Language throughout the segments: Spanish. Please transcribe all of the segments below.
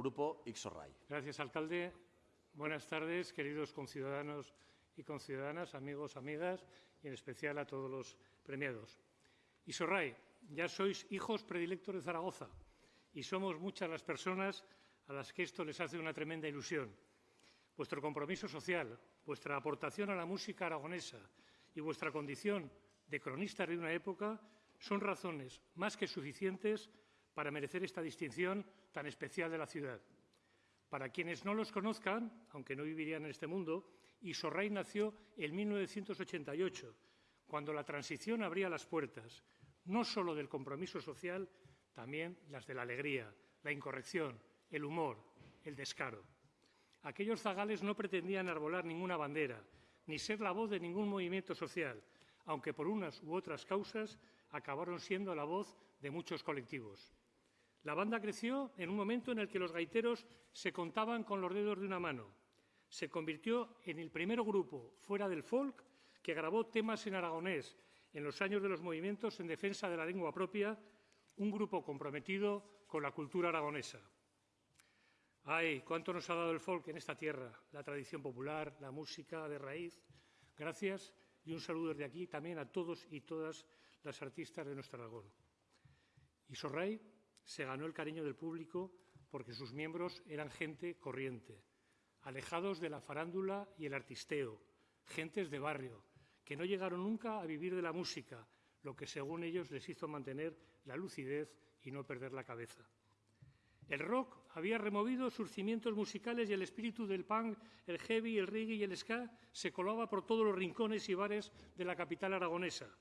Grupo Ixorray. Gracias, alcalde. Buenas tardes, queridos conciudadanos y conciudadanas, amigos, amigas, y en especial a todos los premiados. Isorray, ya sois hijos predilectos de Zaragoza y somos muchas las personas a las que esto les hace una tremenda ilusión. Vuestro compromiso social, vuestra aportación a la música aragonesa y vuestra condición de cronistas de una época son razones más que suficientes para merecer esta distinción tan especial de la ciudad. Para quienes no los conozcan, aunque no vivirían en este mundo, Isorray nació en 1988, cuando la transición abría las puertas, no solo del compromiso social, también las de la alegría, la incorrección, el humor, el descaro. Aquellos zagales no pretendían arbolar ninguna bandera, ni ser la voz de ningún movimiento social, aunque por unas u otras causas acabaron siendo la voz de muchos colectivos. La banda creció en un momento en el que los gaiteros se contaban con los dedos de una mano. Se convirtió en el primer grupo fuera del folk que grabó temas en aragonés en los años de los movimientos en defensa de la lengua propia, un grupo comprometido con la cultura aragonesa. Ay, cuánto nos ha dado el folk en esta tierra, la tradición popular, la música de raíz. Gracias y un saludo desde aquí también a todos y todas las artistas de nuestro Aragón. Y Sorray se ganó el cariño del público porque sus miembros eran gente corriente, alejados de la farándula y el artisteo, gentes de barrio, que no llegaron nunca a vivir de la música, lo que según ellos les hizo mantener la lucidez y no perder la cabeza. El rock había removido sus cimientos musicales y el espíritu del punk, el heavy, el reggae y el ska se colaba por todos los rincones y bares de la capital aragonesa.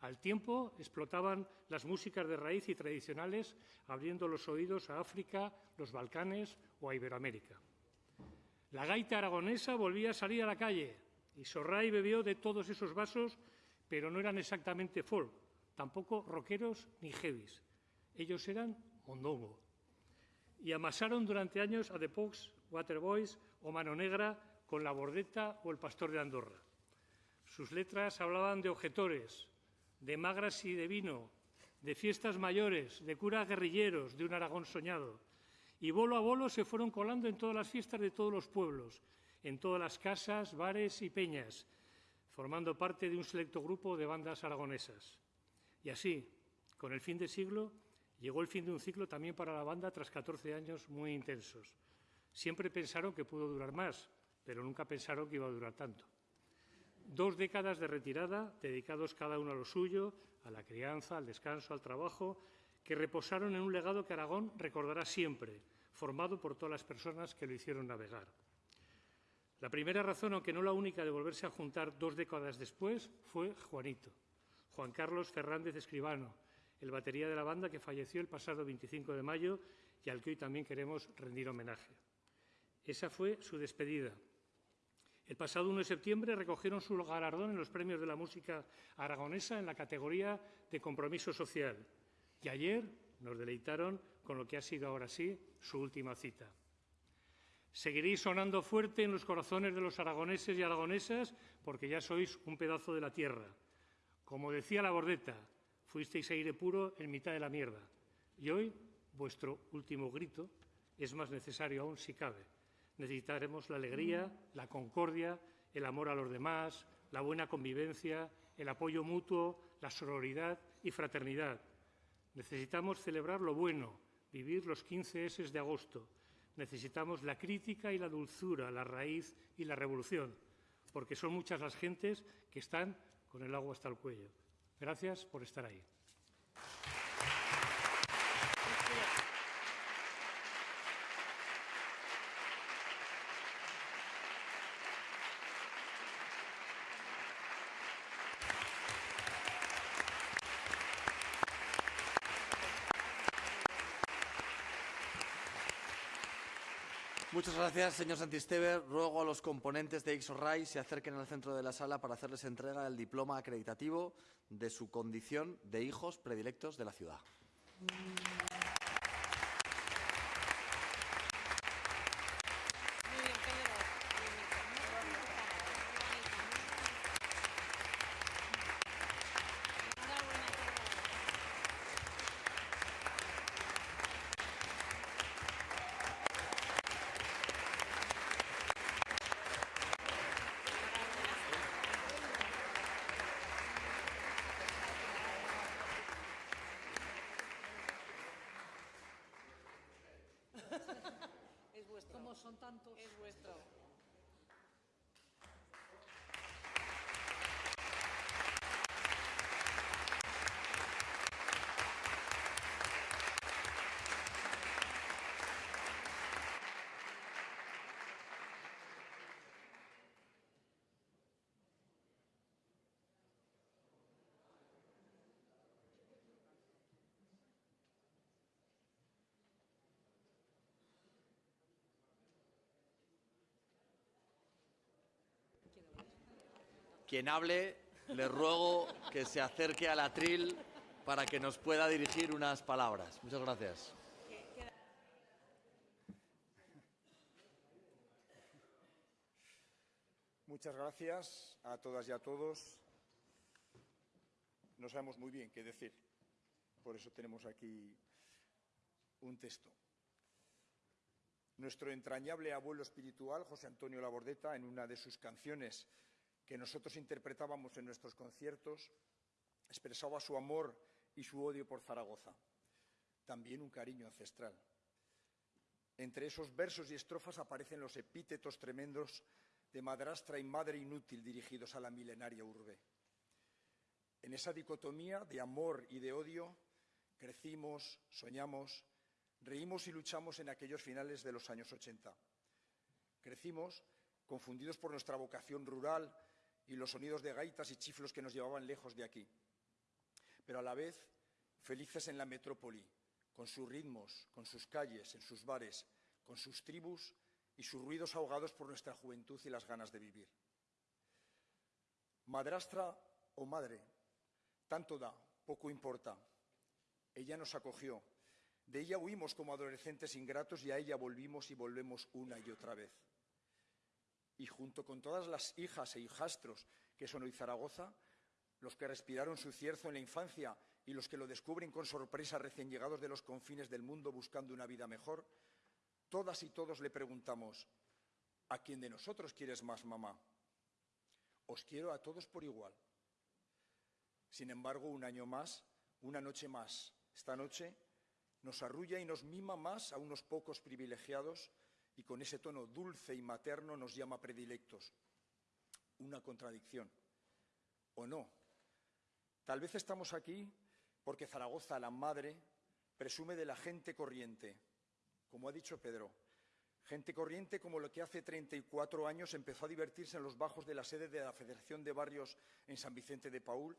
Al tiempo explotaban las músicas de raíz y tradicionales, abriendo los oídos a África, los Balcanes o a Iberoamérica. La gaita aragonesa volvía a salir a la calle y Sorray bebió de todos esos vasos, pero no eran exactamente folk, tampoco rockeros ni heavies. Ellos eran mondongo, y amasaron durante años a The Pox, Waterboys o Mano Negra con La Bordeta o El Pastor de Andorra. Sus letras hablaban de objetores, de magras y de vino, de fiestas mayores, de curas guerrilleros, de un Aragón soñado. Y bolo a bolo se fueron colando en todas las fiestas de todos los pueblos, en todas las casas, bares y peñas, formando parte de un selecto grupo de bandas aragonesas. Y así, con el fin de siglo, Llegó el fin de un ciclo también para la banda tras 14 años muy intensos. Siempre pensaron que pudo durar más, pero nunca pensaron que iba a durar tanto. Dos décadas de retirada, dedicados cada uno a lo suyo, a la crianza, al descanso, al trabajo, que reposaron en un legado que Aragón recordará siempre, formado por todas las personas que lo hicieron navegar. La primera razón, aunque no la única, de volverse a juntar dos décadas después fue Juanito, Juan Carlos Fernández Escribano, el batería de la banda que falleció el pasado 25 de mayo y al que hoy también queremos rendir homenaje. Esa fue su despedida. El pasado 1 de septiembre recogieron su galardón en los premios de la música aragonesa en la categoría de compromiso social. Y ayer nos deleitaron con lo que ha sido ahora sí su última cita. Seguiréis sonando fuerte en los corazones de los aragoneses y aragonesas porque ya sois un pedazo de la tierra. Como decía la bordeta, fuisteis aire puro en mitad de la mierda. Y hoy vuestro último grito es más necesario aún si cabe. Necesitaremos la alegría, la concordia, el amor a los demás, la buena convivencia, el apoyo mutuo, la sororidad y fraternidad. Necesitamos celebrar lo bueno, vivir los 15 S de agosto. Necesitamos la crítica y la dulzura, la raíz y la revolución, porque son muchas las gentes que están con el agua hasta el cuello. Gracias por estar ahí. Muchas gracias, señor Santisteve. Ruego a los componentes de XORAI se acerquen al centro de la sala para hacerles entrega del diploma acreditativo de su condición de hijos predilectos de la ciudad tantos. Es vuestro. Quien hable, le ruego que se acerque al atril para que nos pueda dirigir unas palabras. Muchas gracias. Muchas gracias a todas y a todos. No sabemos muy bien qué decir, por eso tenemos aquí un texto. Nuestro entrañable abuelo espiritual, José Antonio Labordeta, en una de sus canciones que nosotros interpretábamos en nuestros conciertos, expresaba su amor y su odio por Zaragoza, también un cariño ancestral. Entre esos versos y estrofas aparecen los epítetos tremendos de madrastra y madre inútil dirigidos a la milenaria urbe. En esa dicotomía de amor y de odio crecimos, soñamos, reímos y luchamos en aquellos finales de los años 80. Crecimos confundidos por nuestra vocación rural y los sonidos de gaitas y chiflos que nos llevaban lejos de aquí, pero a la vez felices en la metrópoli, con sus ritmos, con sus calles, en sus bares, con sus tribus y sus ruidos ahogados por nuestra juventud y las ganas de vivir. Madrastra o madre, tanto da, poco importa. Ella nos acogió, de ella huimos como adolescentes ingratos y a ella volvimos y volvemos una y otra vez. Y junto con todas las hijas e hijastros que son hoy Zaragoza, los que respiraron su cierzo en la infancia y los que lo descubren con sorpresa recién llegados de los confines del mundo buscando una vida mejor, todas y todos le preguntamos, ¿a quién de nosotros quieres más, mamá? Os quiero a todos por igual. Sin embargo, un año más, una noche más, esta noche nos arrulla y nos mima más a unos pocos privilegiados y con ese tono dulce y materno nos llama predilectos. Una contradicción. ¿O no? Tal vez estamos aquí porque Zaragoza, la madre, presume de la gente corriente, como ha dicho Pedro. Gente corriente como lo que hace 34 años empezó a divertirse en los bajos de la sede de la Federación de Barrios en San Vicente de Paul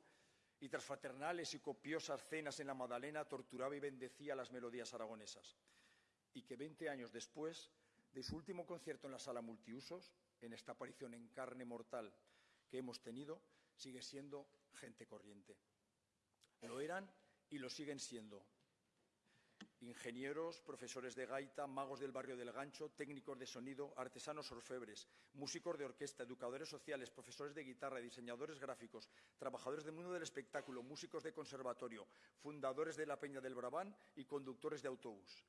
y tras fraternales y copiosas cenas en la Madalena torturaba y bendecía las melodías aragonesas. Y que 20 años después de su último concierto en la sala multiusos, en esta aparición en carne mortal que hemos tenido, sigue siendo gente corriente. Lo eran y lo siguen siendo. Ingenieros, profesores de gaita, magos del barrio del gancho, técnicos de sonido, artesanos orfebres, músicos de orquesta, educadores sociales, profesores de guitarra, diseñadores gráficos, trabajadores del mundo del espectáculo, músicos de conservatorio, fundadores de la Peña del Brabán y conductores de autobús.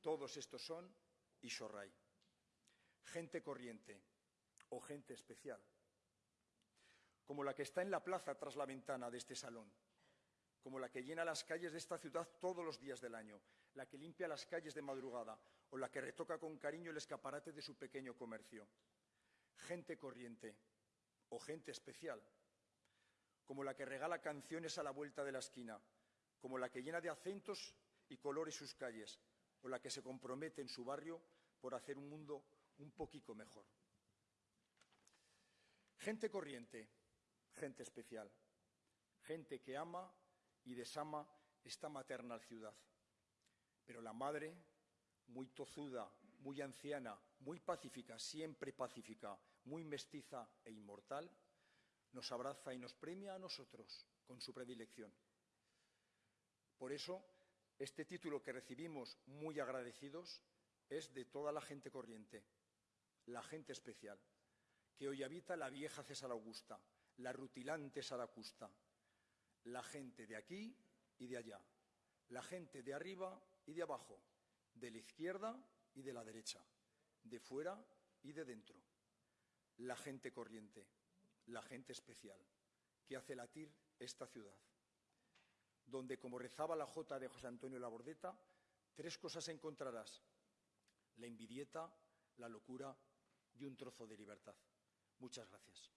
Todos estos son Isorray. Gente corriente o gente especial, como la que está en la plaza tras la ventana de este salón, como la que llena las calles de esta ciudad todos los días del año, la que limpia las calles de madrugada o la que retoca con cariño el escaparate de su pequeño comercio. Gente corriente o gente especial, como la que regala canciones a la vuelta de la esquina, como la que llena de acentos y colores sus calles, o la que se compromete en su barrio por hacer un mundo un poquito mejor. Gente corriente, gente especial, gente que ama y desama esta maternal ciudad. Pero la madre, muy tozuda, muy anciana, muy pacífica, siempre pacífica, muy mestiza e inmortal, nos abraza y nos premia a nosotros con su predilección. Por eso, este título que recibimos muy agradecidos es de toda la gente corriente, la gente especial, que hoy habita la vieja César Augusta, la rutilante Saracusta, la gente de aquí y de allá, la gente de arriba y de abajo, de la izquierda y de la derecha, de fuera y de dentro, la gente corriente, la gente especial, que hace latir esta ciudad donde, como rezaba la Jota de José Antonio Labordeta, tres cosas encontrarás. La envidieta, la locura y un trozo de libertad. Muchas gracias.